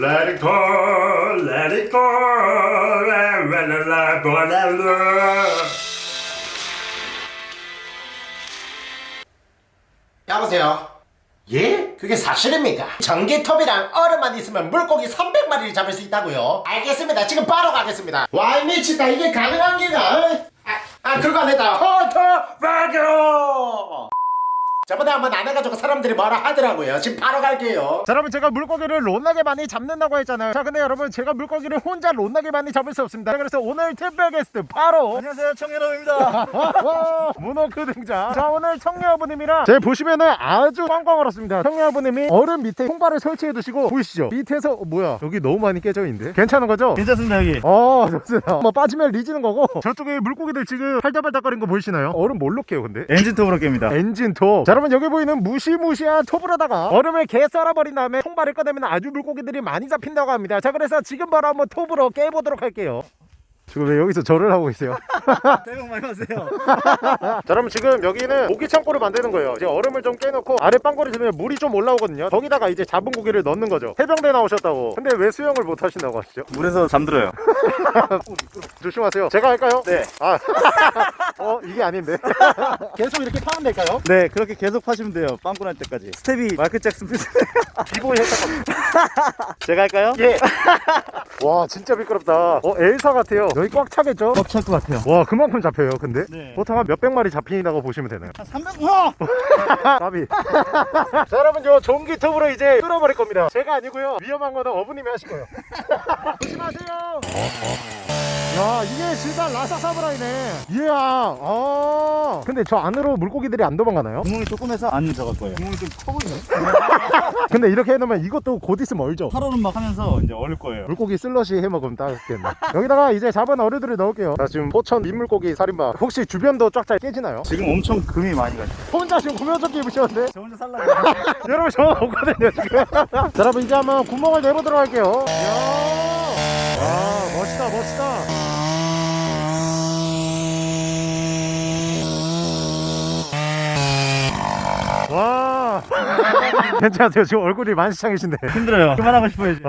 Let it go, let it go, let it go, let it go. 여보세요? 예? 그게 사실입니까? 전기톱이랑 얼음만 있으면 물고기 300마리를 잡을 수 있다고요? 알겠습니다. 지금 바로 가겠습니다. 와이 미치다. 이게 가능한 게가? 아, 아 그거 아니다. 허터 바교! 저 번에 한번 안 해가지고 사람들이 뭐라 하더라고요. 지금 바로 갈게요. 자 여러분 제가 물고기를 롯나게 많이 잡는다고 했잖아요 자 근데 여러분 제가 물고기를 혼자 롯나게 많이 잡을 수 없습니다 그래서 오늘 특별 게스트 바로 안녕하세요 청년호입니다 문어크 등장 자 오늘 청녀아버님이랑 제 보시면은 아주 꽝꽝 얼었습니다 청녀아버님이 얼음 밑에 통발을 설치해 두시고 보이시죠 밑에서 어, 뭐야 여기 너무 많이 깨져 있는데 괜찮은 거죠? 괜찮습니다 여기 어 좋습니다 뭐 빠지면 뒤지는 거고 저쪽에 물고기들 지금 팔딱팔딱거리는 거 보이시나요? 얼음 뭘로 깨요 근데? 엔진톱으로 깹니다 엔진 톱. 자, 여러분 여기 보이는 무시무시한 톱으로다가 얼음을 개 썰어버린 다음에 통발을 꺼내면 아주 물고기들이 많이 잡힌다고 합니다. 자, 그래서 지금 바로 한번 톱으로 깨보도록 할게요. 지금 왜 여기서 절을 하고 있어요? 새해 복 많이 받으세요 자, 여러분 지금 여기는 고기 창고를 만드는 거예요. 이제 얼음을 좀 깨놓고 아래 빵꾸를 주면 물이 좀 올라오거든요. 거기다가 이제 잡은 고기를 넣는 거죠. 해병대 나오셨다고. 근데 왜 수영을 못 하신다고 하시죠? 물에서 잠들어요 조심하세요. 제가 할까요? 네. 아, 어 이게 아닌데. 계속 이렇게 파면 될까요? 네 그렇게 계속 파시면 돼요 빵꾸 날 때까지 스텝이 마이클 잭슨 feel 기보이 했다고. 제가 할까요? 예. 와 진짜 미끄럽다. 어 엘사 같아요. 여기 꽉 차겠죠? 꽉 찰 것 같아요. 와 그만큼 잡혀요 근데? 네. 보통 한 몇백 마리 잡힌다고 보시면 되나요? 한 300... 와! 까비. 자 여러분 저 전기톱으로 이제 뚫어버릴 겁니다. 제가 아니고요. 위험한 거는 어부님이 하실 거예요. 조심하세요! 야 이게 진짜 라사사브라이네. 이야 아. 근데 저 안으로 물고기들이 안 도망가나요? 구멍이 조금 해서 안 들어갈 거예요. 구멍이 좀 커 보이네. 근데 이렇게 해놓으면 이것도 곧 있으면 얼죠? 하루는 막 하면서 이제 얼을 거예요. 물고기 슬러시 해먹으면 딱겠네. 여기다가 이제 잡은 어류들을 넣을게요. 자 지금 포천 민물고기 살인마. 혹시 주변도 쫙잘 깨지나요? 지금 엄청 금이 많이 가죠. 혼자 지금 구명조끼 입으셨는데? 저 혼자 살라고. 여러분 저 없거든요 지금. 자 여러분 이제 한번 구멍을 내보도록 할게요. 이야. 와 멋있다 멋있다. 와. 괜찮으세요? 지금 얼굴이 만시창이신데. 힘들어요. 그만하고 싶어요 이제.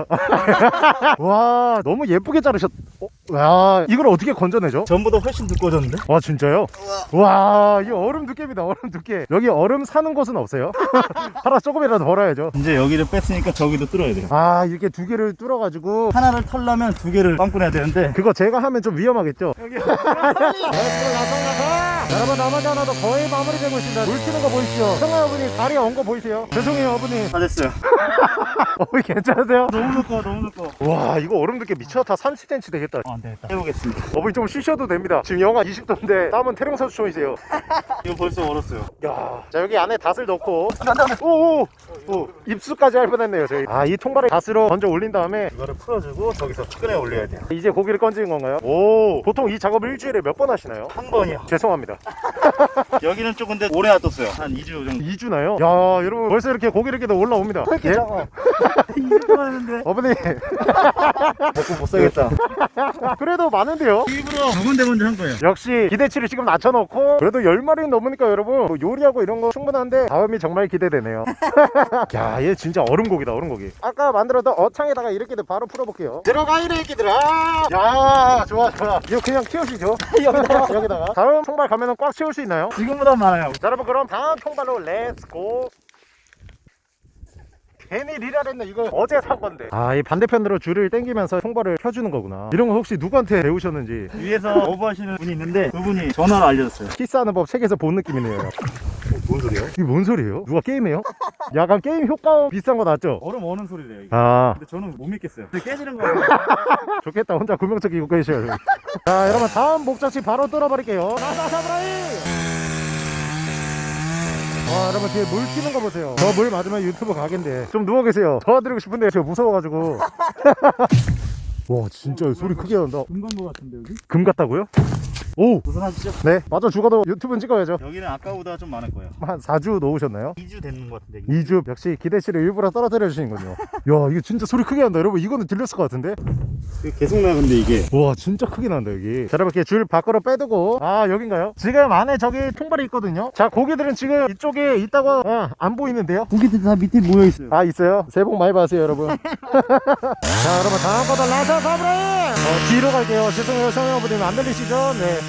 와 너무 예쁘게 자르셨 어? 와 이걸 어떻게 건져내죠? 전보다 훨씬 두꺼워졌는데? 와 진짜요? 와 이거 얼음 두께입니다 얼음 두께 여기 얼음 사는 곳은 없어요? 하나 조금이라도 벌어야죠 이제 여기를 뺐으니까 저기도 뚫어야 돼요 아 이렇게 두 개를 뚫어가지고 하나를 털려면 두 개를 빵꾸 내야 되는데 그거 제가 하면 좀 위험하겠죠? 여기 여러분 나머지 하나도 거의 마무리되고 있습니다. 물 튀는 거 보이시죠? 성아 어머니 다리 엉거 보이세요? 죄송해요 어머니. 다 됐어요. 어머니 괜찮으세요? 너무 두꺼워 너무 두꺼워 와 이거 얼음 두께 미쳤다. 30cm 되겠다. 어, 안 되겠다. 해보겠습니다. 어머니 좀 쉬셔도 됩니다. 지금 영하 20도인데 땀은 태릉선수촌이세요. 이거 벌써 얼었어요. 야, 자 여기 안에 닷을 넣고. 오오 오, 입수까지 할 뻔했네요 저희. 아이 통발을 닷으로 먼저 올린 다음에 이거를 풀어주고 저기서 꺼내 올려야 돼요. 이제 고기를 건지는 건가요? 오 보통 이 작업을 일주일에 몇 번 하시나요? 한 번이요. 죄송합니다 여기는 좀 근데 오래 놔뒀어요. 한 2주 정도. 2주나요? 야 여러분 벌써 이렇게 고기를 깨도 올라옵니다. 예? 작아 2주 동안 했는데? 어머니. 먹고 못 살겠다. 그래도 많은데요? 일부러 두 군데 먼저 한 거예요. 역시 기대치를 지금 낮춰놓고 그래도 10마리 넘으니까 여러분 뭐 요리하고 이런 거 충분한데 다음이 정말 기대되네요. 야 얘 진짜 얼음고기다 얼음고기. 아까 만들었던 어창에다가 이렇게 바로 풀어볼게요. 들어가 이래 애기들아! 야 좋아 좋아. 이거 그냥 키우시죠. 여기다가. 여기다가. 다음 통발 가면은 꽉 채울 수 있나요? 지금보다 많아요. 자 여러분 그럼 다음 통발로 Let's go 괜히 리라랬네. 이거 어제 산 건데. 아 이 반대편으로 줄을 당기면서 통발을 켜주는 거구나. 이런 거 혹시 누구한테 배우셨는지. 위에서 어부하시는 분이 있는데 그분이 전화로 알려줬어요. 키스하는 법 책에서 본 느낌이네요 뭔 소리야? 이게 뭔 소리예요? 누가 게임해요? 약간 게임 효과음 비싼 거 났죠? 얼음 어는 소리래요 이게 아 근데 저는 못 믿겠어요 근데 깨지는 거예요 좋겠다 혼자 구명조끼 입고 계셔요 자 여러분 다음 목적지 바로 뚫어버릴게요 나사사브라이 와 여러분 뒤에 물 튀는 거 보세요 저 물 맞으면 유튜브 가겠는데 좀 누워 계세요 도와드리고 싶은데 제가 무서워가지고 와 진짜 소리 크게 난다 금간 거 같은데 여기? 금 같다고요? 오! 도전하시죠? 네 맞아. 죽어도 유튜브는 찍어야죠. 여기는 아까보다 좀 많을 거예요. 한 4주 놓으셨나요? 2주 됐는 것 같은데 2주? 역시 기대치를 일부러 떨어뜨려 주시는군요. 야 이거 진짜 소리 크게 난다. 여러분 이거는 들렸을 것 같은데? 계속 나 근데 이게. 와 진짜 크게 난다 여기. 자 여러분 이렇게 줄 밖으로 빼두고. 아 여긴가요? 지금 안에 저기 통발이 있거든요. 자 고기들은 지금 이쪽에 있다고 아, 안 보이는데요? 고기들 다 밑에 모여 있어요. 아 있어요? 새해 복 많이 받으세요 여러분. 자 여러분 다음 거다 라자 사브라임 어, 뒤로 갈게요. 죄송해요 성형아버님. 안 들리시죠? 네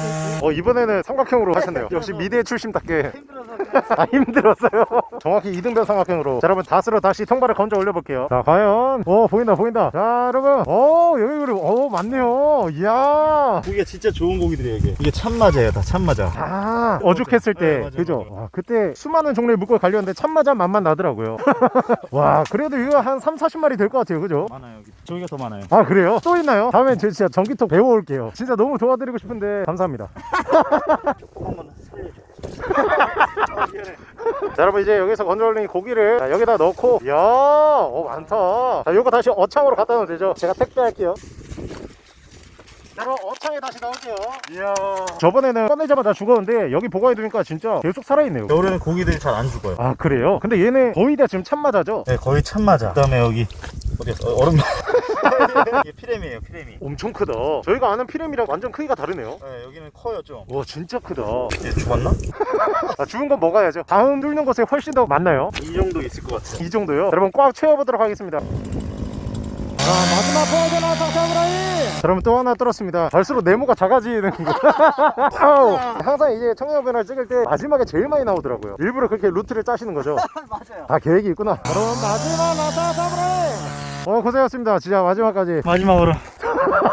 어, 이번에는 삼각형으로 하셨네요. 역시 미대 출신답게. 아 힘들었어요? 정확히 이등변 삼각형으로. 자 여러분 닷으로 다시 통발을 건져 올려볼게요. 자 과연 오 보인다 보인다. 자 여러분 오 여기 그리고 오 많네요. 이야. 고기가 진짜 좋은 고기들이에요 이게. 이게 참마자예요 다 참마자. 아 어죽했을 때 네, 맞아요, 그죠? 맞아요. 와, 그때 수많은 종류의 물고기 갈렸는데 참마자 맛만 나더라고요. 와 그래도 이거 한 3, 40마리 될 것 같아요 그죠? 많아요 여기 저기가 더 많아요. 아 그래요? 또 있나요? 다음엔 제 진짜 전기톱 배워올게요. 진짜 너무 도와드리고 싶은데 감사합니다 조금만 살려줘 자 여러분 이제 여기서 건져 올린 고기를 자, 여기다 넣고. 이야 오 많다. 자 요거 다시 어창으로 갖다 놓으면 되죠. 제가 택배할게요. 자 그럼 어창에 다시 넣을게요. 이야. 저번에는 꺼내자마자 죽었는데 여기 보관해두니까 진짜 계속 살아있네요. 겨울에는 고기들이 잘 안 죽어요. 아 그래요? 근데 얘네 거의 다 지금 참마자죠? 네 거의 참마자 그 다음에 여기 어디였어 어, 얼음 이게 피레미에요 피레미. 엄청 크다. 저희가 아는 피렘이랑 완전 크기가 다르네요. 네 여기는 커요 좀. 와 진짜 크다. 얘 죽었나? 아, 죽은 건 먹어야죠. 다음 뚫는 곳에 훨씬 더 많나요? 이 정도 있을 것 같아요. 이 정도요? 여러분 꽉 채워보도록 하겠습니다. 자 마지막 포즈나 상상브라이! 자 여러분 또 하나 뚫었습니다. 갈수록 네모가 작아지는 거. 항상 이제 청년변을 찍을 때 마지막에 제일 많이 나오더라고요. 일부러 그렇게 루트를 짜시는 거죠? 맞아요. 다 계획이 있구나. 여러분 마지막 나사사브라이 어 고생하셨습니다. 진짜 마지막까지. 마지막으로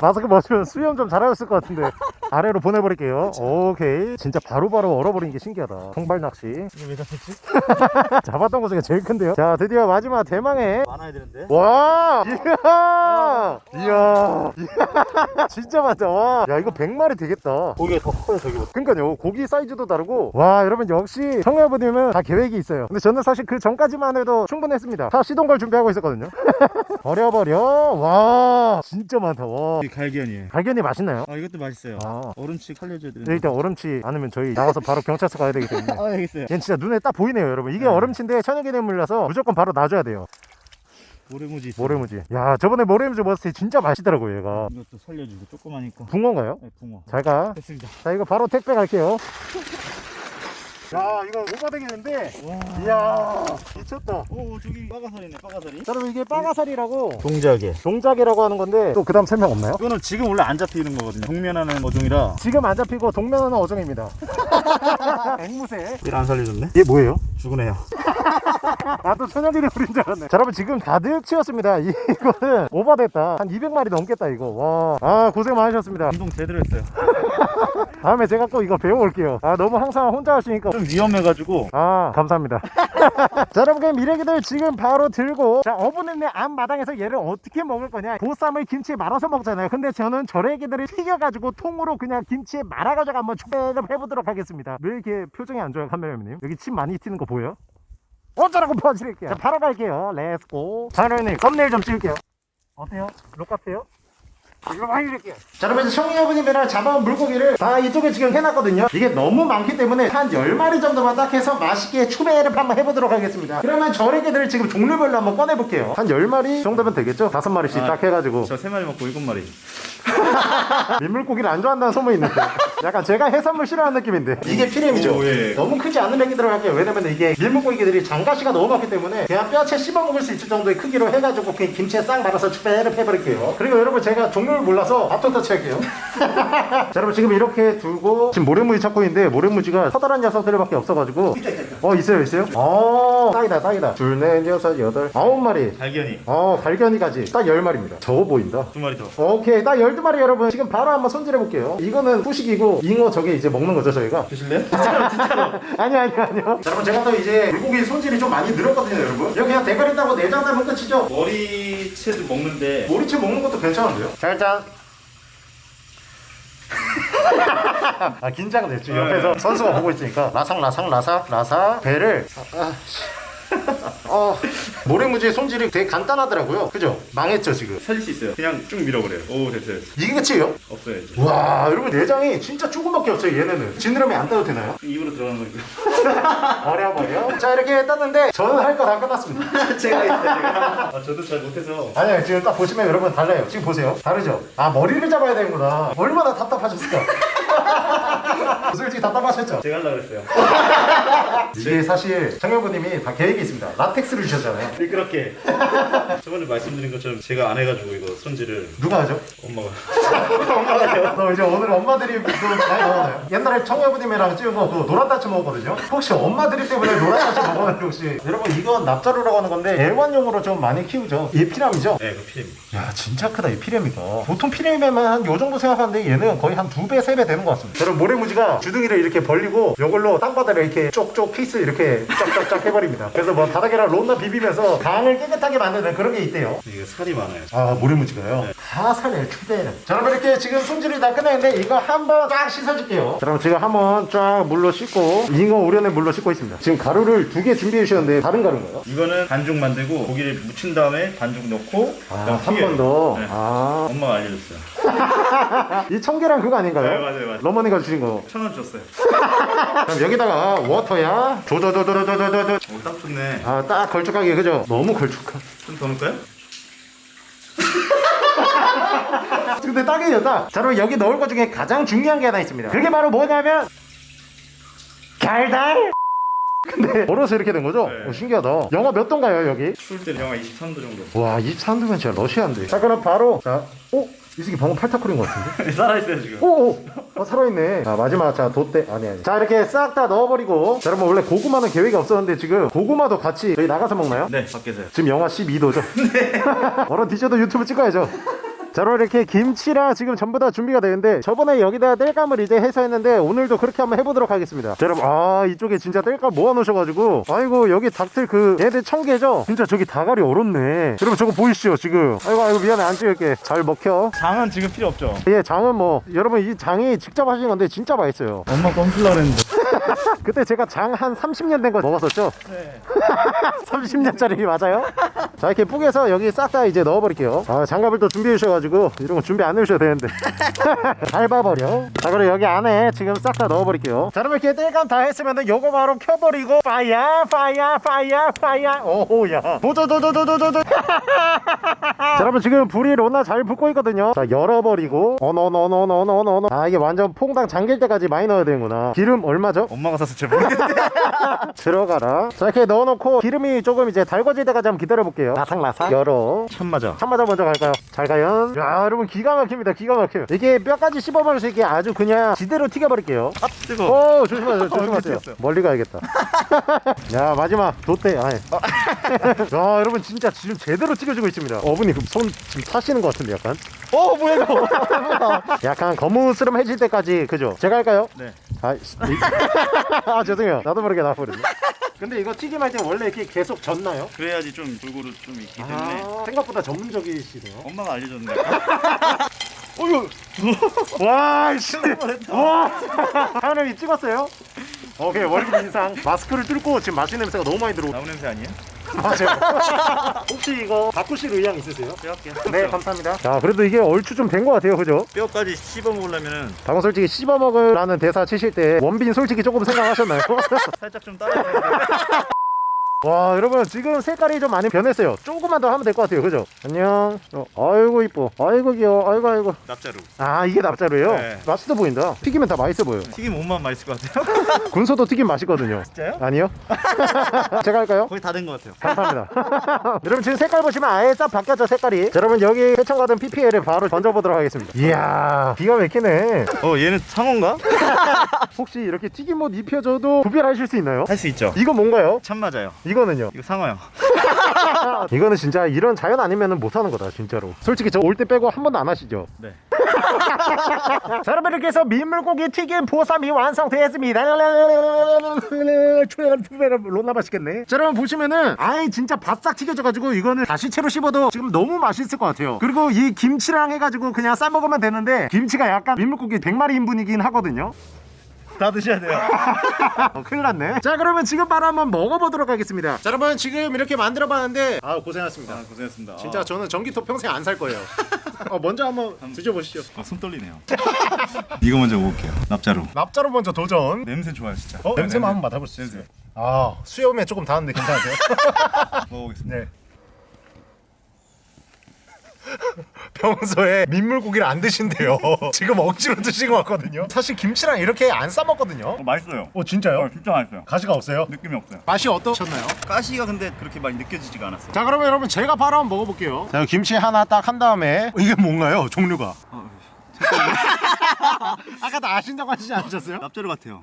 마스크 벗으면 수염 좀 자라였을 것 같은데 아래로 보내버릴게요. 오케이. 진짜 바로바로 얼어버린 게 신기하다. 통발 낚시. 이거 왜 잡혔지? 잡았던 것 중에 제일 큰데요? 자 드디어 마지막 대망의 많아야 되는데. 와! 이야! 이야! 이야. 진짜 많다. 와야 이거 100마리 되겠다. 고기가 더 커요 저기보다. 그러니까요. 고기 사이즈도 다르고. 와 여러분 역시 청해아버님은 다 계획이 있어요. 근데 저는 사실 그 전까지만 해도 충분했습니다. 다 시동 걸 준비하고 있었거든요. 버려버려. 와 진짜 많다. 와 갈견이에요. 발견이 맛있나요? 아 이것도 맛있어요. 아. 얼음치 살려줘야 되는데. 네, 일단 얼음치 않으면 저희 나가서 바로 경찰서 가야 되기 때문에. 아 있어요. 얘는 진짜 눈에 딱 보이네요 여러분. 이게 네. 얼음치인데 천연기념물이라서 무조건 바로 놔줘야 돼요. 모래무지. 있어요. 모래무지. 야 저번에 모래무지 먹었을 때 진짜 맛있더라고요 얘가. 이것도 살려주고 조그마니까. 붕어인가요? 네, 붕어. 잘가. 됐습니다. 자 이거 바로 택배 갈게요 야 이거 오바되겠는데? 이야 미쳤다. 오 저기 빠가살이네 빠가살이. 자, 여러분 이게 빠가살이라고 동작에. 동작이라고 하는 건데 또 그 다음 설명 없나요? 이거는 지금 원래 안 잡히는 거거든요. 동면하는 어종이라. 지금 안 잡히고 동면하는 어종입니다 앵무새. 얘를 안 살려줬네? 얘 뭐예요? 죽은 애요. 나도 천연기념 물인 줄 알았네. 자 여러분 지금 가득 채웠습니다. 이거는 오바됐다. 한 200마리 넘겠다 이거. 와아 고생 많으셨습니다. 운동 제대로 했어요. 다음에 제가 꼭 이거 배워올게요. 아 너무 항상 혼자 하시니까. 좀 위험해가지고. 아 감사합니다. 자 여러분 그럼 미래기들 지금 바로 들고. 자 어부는네 앞마당에서 얘를 어떻게 먹을 거냐? 보쌈을 김치에 말아서 먹잖아요. 근데 저는 저래기들을 튀겨가지고 통으로 그냥 김치에 말아가지고 한번 초배를 해보도록 하겠습니다 왜 이렇게 표정이 안 좋아요 카메라맨님 여기 침 많이 튀는 거 보여요? 어쩌라고 퍼지릴게요 자 바로 갈게요 Let's go 카메라맨님 썸네일 좀 찍을게요 어때요? 룩 같아요? 이거 많이 줄게요. 자, 여러분, 아버님이랑 잡아온 물고기를 다 이쪽에 지금 해놨거든요. 이게 너무 많기 때문에 한 10마리 정도만 딱 해서 맛있게 추배를 한번 해보도록 하겠습니다. 그러면 저래기들을 지금 종류별로 한번 꺼내볼게요. 한 10마리 정도면 되겠죠? 5마리씩 아. 딱 해가지고. 저세 마리 먹고 일곱 마리 민물고기를 안 좋아한다는 소문이 있는데. 약간 제가 해산물 싫어하는 느낌인데. 이게 피렘이죠. 오, 예. 너무 크지 않은 애기 들어갈게요. 왜냐면 이게 밀물고기들이 장가시가 너무 많기 때문에 그냥 뼈채 씹어 먹을 수 있을 정도의 크기로 해가지고 그냥 김치에 싹 말아서 추배를 해버릴게요. 그리고 여러분 제가 종류를 몰라서 밥통 터치 할게요. 자 여러분 지금 이렇게 두고 지금 모래무지 찾고 있는데 모래무지가 커다란 녀석들밖에 없어가지고 어 있어요 있어요? 어 딱이다 딱이다 둘넷 여섯 여덟 아홉 마리 갈견이 어 갈견이까지 딱 열 마리입니다. 적어 보인다. 두 마리 더 오케이 딱 12마리 여러분 지금 바로 한번 손질해 볼게요 이거는 후식이고 잉어 저게 이제 먹는 거죠 저희가? 드실래요? 진짜로 진짜로 아니 아니 아니요. 자, 여러분 제가 또 이제 물고기 손질이 좀 많이 늘었거든요 여러분. 이거 그냥 대가리 따고 내장 따면 끝이죠? 머리채도 먹는데. 모리채 먹는 것도 괜찮은데요? 자 일단. 아 긴장됐죠 옆에서. 선수가 보고 있으니까 라삭 라삭 라삭 라삭 배를. 아, 씨. 어, 모래무지의 손질이 되게 간단하더라고요. 그죠? 망했죠 지금. 살릴 수 있어요. 그냥 쭉 밀어버려요. 오 됐어요. 이게 끝이에요? 없어요 이제. 와 여러분 내장이 진짜 조금밖에 없어요 얘네는 지느러미 안 따도 되나요? 입으로 들어가는 거니까. 버려 버려 자 이렇게 땄는데 저는 할 거 다 끝났습니다 제가 했어요. 제가. 아 저도 잘 못해서. 아니요 지금 딱 보시면 여러분 달라요 지금 보세요 다르죠? 아 머리를 잡아야 되는구나 얼마나 답답하셨을까 솔직히 답답하셨죠? 제가 하려고 했어요. 이게 사실 청년부님이 다 계획이 있습니다 라텍스를 주셨잖아요 미끄럽게. 저번에 말씀드린 것처럼 제가 안 해가지고 이거 손질을 누가 하죠? 엄마가. 너 이제 오늘 엄마들이 그 많이 나오나요? 옛날에 청년부님이랑 찍은 거그 노란딱지 먹었거든요 혹시 엄마들이 때문에 노란딱지 먹었는데 혹시 여러분 이건 납자루라고 하는 건데 애완용으로 좀 많이 키우죠 이 피라미죠? 네, 그 필름. 야 진짜 크다 이 피레미가 보통 피레미면 한 요 정도 생각하는데 얘는 거의 한 두 배 세 배 되는 것 같습니다 여러분 모래무지가 주둥이를 이렇게 벌리고 요걸로 땅바닥을 이렇게 쪽쪽 피스 이렇게 쫙쫙쫙 해버립니다 그래서 뭐 바닥에랑 론나 비비면서 강을 깨끗하게 만드는 그런 게 있대요 이게 살이 많아요. 아 모래무지가요? 다 살려요 추대는 자 그럼 이렇게 지금 손질을 다 끝냈는데 이거 한번 쫙 씻어줄게요 자 그럼 지금 한번 쫙 물로 씻고 잉어 우려낸 물로 씻고 있습니다 지금 가루를 두 개 준비해 주셨는데 다른 가루인가요? 이거는 반죽 만들고 고기를 묻힌 다음에 반죽 넣고 아 한번 더? 네. 아, 엄마가 알려줬어요. 이 청계란 그거 아닌가요? 네, 맞아요, 맞아요. 러머니가 주신 거 천원 줬어요. 그럼 여기다가 워터야 조조조조조조조조 오, 딱 좋네. 아 딱 걸쭉하게 그죠? 너무 걸쭉한 좀 더 넣을까요? 근데 딱이에요 딱 자, 그럼 여기 넣을 것 중에 가장 중요한 게 하나 있습니다 그게 바로 뭐냐면 달달 근데 얼어서 이렇게 된 거죠? 네. 오, 신기하다 영하 몇 도인가요 여기? 추울 때는 영하 23도 정도. 와 23도면 진짜 러시아인데 자 그럼 바로 자 오? 이 새끼 방금 팔타쿠린 것 같은데? 살아있어요 지금. 오오 어, 살아있네 자 마지막 자 돛대 아니 아니 자 이렇게 싹 다 넣어버리고 자 여러분 원래 고구마는 계획이 없었는데 지금 고구마도 같이 저희 나가서 먹나요? 네, 밖에서요. 지금 영하 12도죠? 얼어 뒤져도 유튜브 찍어야죠. 자, 그럼 이렇게 김치랑 지금 전부 다 준비가 되는데 저번에 여기다 땔감을 이제 해서 했는데 오늘도 그렇게 한번 해보도록 하겠습니다. 자, 여러분, 아, 이쪽에 진짜 땔감 모아놓으셔가지고 아이고, 여기 닭들 그 얘들 청개죠? 진짜 저기 다갈이 얼었네. 여러분, 저거 보이시죠, 지금? 아이고, 아이고, 미안해, 안 찍을게. 잘 먹혀. 장은 지금 필요 없죠. 예, 장은 뭐, 여러분, 이 장이 직접 하신 건데 진짜 맛있어요. 엄마 껌플러 그랬는데. 그때 제가 장 한 30년 된 거 먹었었죠? 네. 30년짜리 맞아요? 자 이렇게 뿌개서 여기 싹 다 이제 넣어버릴게요. 아 장갑을 또 준비해 주셔가지고 이런 거 준비 안 해주셔도 되는데. 밟아버려. 자 그럼 여기 안에 지금 싹 다 넣어버릴게요. 자 그럼 이렇게 땔감 다 했으면은 요거 바로 켜버리고 파야 파야 파야 파야 오야. 도도도도도도도 자 여러분 지금 불이 로나 잘 붙고 있거든요. 자 열어버리고. 어너너너너너너너. 아 이게 완전 퐁당 잠길 때까지 많이 넣어야 되는구나. 기름 얼마죠? 엄마가 사서 잘 모르겠는데. 들어가라. 자 이렇게 넣어놓고 기름이 조금 이제 달궈질 때까지 한번 기다려볼게요. 라삭라삭? 열어. 참 맞아. 참마자 먼저 갈까요? 잘 가요. 야 여러분 기가 막힙니다 기가 막혀요 이게 뼈까지 씹어버릴 수 있게 아주 그냥 지대로 튀겨버릴게요. 아 뜨거. 오 조심하세요 조심하세요. 튀겼어요. 멀리 가야겠다. 야 마지막 돛대 아니 야 여러분 진짜 지금 제대로 튀겨주고 있습니다. 어머니 그손 지금 타시는 것 같은데 약간 어 뭐야 이거 약간 거무스름해질 때까지 그죠? 제가 할까요? 네. 아, 아 죄송해요 나도 모르게 나버렸네 근데 이거 튀김할 때 원래 이렇게 계속 젓나요? 그래야지 좀 골고루 좀 있기 때문에. 아, 생각보다 전문적이시네요 엄마가 알려줬는데. 어휴 와 씨. 와 하연이 찍었어요? 오케이 월급 인상 마스크를 뚫고 지금 맛있는 냄새가 너무 많이 들어오 나무 냄새 아니에요? 맞아요 혹시 이거 바꾸실 의향 있으세요? 제가 할게요. 네 감사합니다 자 그래도 이게 얼추 좀 된 것 같아요 그죠? 뼈까지 씹어 먹으려면은 방금 솔직히 씹어 먹으라는 대사 치실 때 원빈 솔직히 조금 생각하셨나요? 살짝 좀 따라야 돼. 와 여러분 지금 색깔이 좀 많이 변했어요 조금만 더 하면 될 것 같아요 그죠? 안녕 어, 아이고 이뻐 아이고 귀여워 아이고 아이고 납자루. 아 이게 납자루예요? 네. 맛있어 보인다 튀기면 다 맛있어 보여요 튀김 옷만 맛있을 것 같아요. 군소도 튀김 맛있거든요 진짜요? 아니요? 제가 할까요? 거의 다 된 것 같아요. 감사합니다 여러분 지금 색깔 보시면 아예 싹 바뀌었죠 색깔이 자, 여러분 여기 세청가든 PPL을 바로 던져보도록 하겠습니다 이야 기가 막히네 어 얘는 상어인가? 혹시 이렇게 튀김 옷 입혀줘도 구별하실 수 있나요? 할 수 있죠. 이거 뭔가요? 참 맞아요. 이거는요? 이거 상어요. 이거는 진짜 이런 자연 아니면 못하는 거다 진짜로 솔직히 저 올 때 빼고 한 번도 안 하시죠? 네. 자 여러분 이렇게 해서 민물고기 튀김 보쌈이 완성되었습니다 론나 맛있겠네 자 여러분 보시면은 아예 진짜 바싹 튀겨져가지고 이거는 다시 채로 씹어도 지금 너무 맛있을 것 같아요 그리고 이 김치랑 해가지고 그냥 싸먹으면 되는데 김치가 약간 민물고기 100마리 인분이긴 하거든요 다 드셔야 돼요. 어, 큰일 났네 자 그러면 지금 바로 한번 먹어보도록 하겠습니다 자 여러분 지금 이렇게 만들어봤는데 아 고생하셨습니다 고생했습니다. 진짜 저는 전기톱 평생 안 살 거예요 어, 먼저 한번 드셔보시죠 아, 손 떨리네요. 이거 먼저 먹을게요. 납자루. 납자로 먼저 도전 냄새 좋아요 진짜. 어? 냄새만 한번 맡아볼 수 있어요? 아 수염에 조금 닿았는데 괜찮으세요? 먹어보겠습니다. 네 평소에 민물고기를 안 드신대요 지금 억지로 드신 것 같거든요 사실 김치랑 이렇게 안 싸먹거든요 어, 맛있어요. 어 진짜요? 어, 진짜 맛있어요. 가시가 없어요? 느낌이 없어요. 맛이 어떠셨나요? 가시가 근데 그렇게 많이 느껴지지가 않았어요. 자 그러면 여러분 제가 바로 한번 먹어볼게요 자 김치 하나 딱 한 다음에 이게 뭔가요 종류가 아까 다 아신다고 하시지 않으셨어요? 납자루 같아요.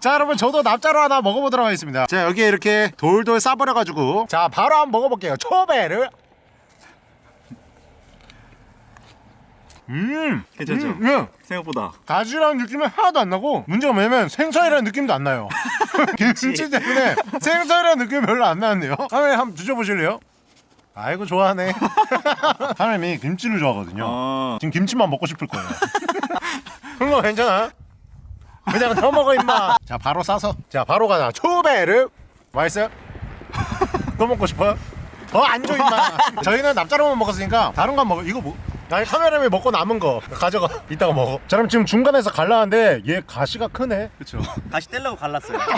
자 여러분 저도 납자로 하나 먹어보도록 하겠습니다 자 여기에 이렇게 돌돌 싸버려가지고 자 바로 한번 먹어볼게요 초배를 음 괜찮죠? 음, 예. 생각보다. 가지라는 느낌이 하나도 안 나고 문제가 뭐냐면 생선이라는 느낌도 안 나요 김치 때문에 생선이라는 느낌이 별로 안 나는데요 하나님 한번 드셔보실래요? 아이고 좋아하네 하나님이 김치를 좋아하거든요 아, 지금 김치만 먹고 싶을 거예요 그거 괜찮아? 그냥 더 먹어 임마 자 바로 싸서 자 바로 가자 초배를 맛있어요? 더 먹고 싶어요? 더안줘 임마 저희는 납자로만 먹었으니까 다른 거 먹어 이거 뭐 아니 카메라맨 먹고 남은 거 가져가 이따가 먹어 자 그럼 지금 중간에서 갈라는데 얘 가시가 크네 그렇죠. 가시 떼려고 갈랐어요.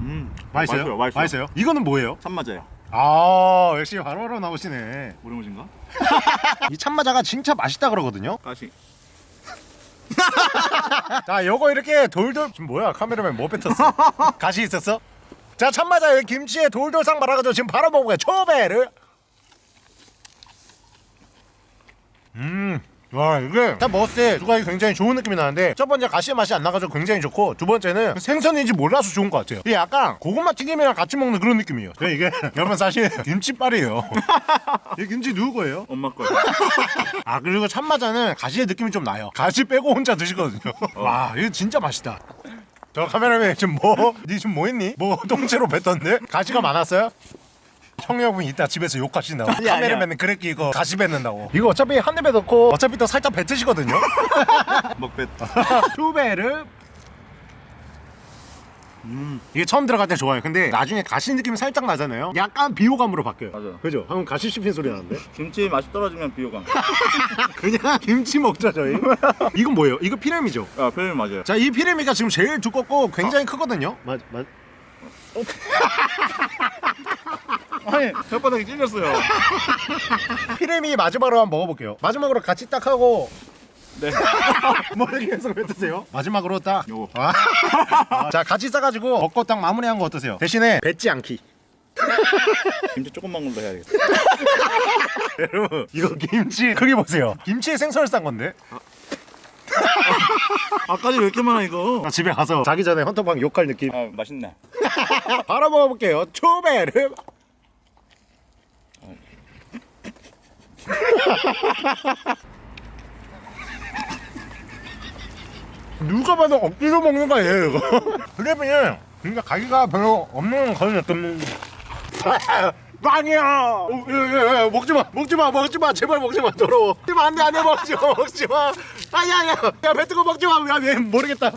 음, 맛있어요? 맛있어요. 맛있어요. 이거는 뭐예요? 참 맞아요. 아 역시 바로바로 나오시네 오리무진가? 이 참마자가 진짜 맛있다 그러거든요 가시. 자 요거 이렇게 돌돌 지금 뭐야 카메라맨 뭐 뱉었어 가시 있었어? 자 참마자 여기 김치에 돌돌상 말아가지고 지금 바로 먹어볼게요 초배를 음 와 이게 딱 먹었을 때두 가지 굉장히 좋은 느낌이 나는데 첫 번째 가시의 맛이 안 나가지고 굉장히 좋고 두 번째는 생선인지 몰라서 좋은 것 같아요 이게 약간 고구마 튀김이랑 같이 먹는 그런 느낌이에요 그러니까 이게 여러분 사실 김치빨이에요 이 김치 누구 거예요? 엄마 거요. 아 그리고 참마자는 가시의 느낌이 좀 나요 가시 빼고 혼자 드시거든요 와 이거 진짜 맛있다 저 카메라맨 지금 뭐? 니 지금 뭐 했니? 뭐 통째로 뱉던데? 가시가 많았어요? 형여분 이따 집에서 욕하신다고 카메라맨은 그랬기 이거 가시 뱉는다고 이거 어차피 한 입에 넣고 어차피 또 살짝 뱉으시거든요 먹뱃. 투베르 음 이게 처음 들어갈 때 좋아요 근데 나중에 가시 느낌이 살짝 나잖아요 약간 비호감으로 바뀌어요 맞아요. 그죠? 방금 가시 씹힌 소리 나는데 김치 맛이 떨어지면 비호감. 그냥 김치 먹자 저희 이건 뭐예요? 이거 피레미죠? 아, 표현이 맞아요. 자, 이 피레미가 지금 제일 두껍고 굉장히 크거든요. 맞, 맞. 아니, 혓바닥이 찔렸어요. 피레미 마지막으로 한번 먹어볼게요. 마지막으로 같이 딱 하고 네. 머리 계속 뱉으세요. 마지막으로 딱. 요거. 아. 아, 자, 같이 싸가지고 먹고 딱 마무리한 거 어떠세요? 대신에 뱉지 않기. 김치 조금만 걸로 해야겠다. 여러분, 이거 김치 크기 보세요. 김치에 생선을 싼 건데. 아까지 왜 이렇게 많아 이거? 나 집에 가서 자기 전에 헌터방 욕할 느낌. 아, 맛있네. 바로 먹어볼게요. 초베르. 누가 봐도 억지로 먹는 거예요 이거. 그래면 그러니까 가기가 별로 없는 그런 느낌. 빵이야. 어, 예, 예, 예. 먹지 마, 먹지 마, 먹지 마, 제발 먹지 마, 더러워. 먹지 마, 안돼, 안돼, 먹지 마, 먹지 마. 아야, 야, 야, 뱉고 먹지 마, 야, 얘 모르겠다.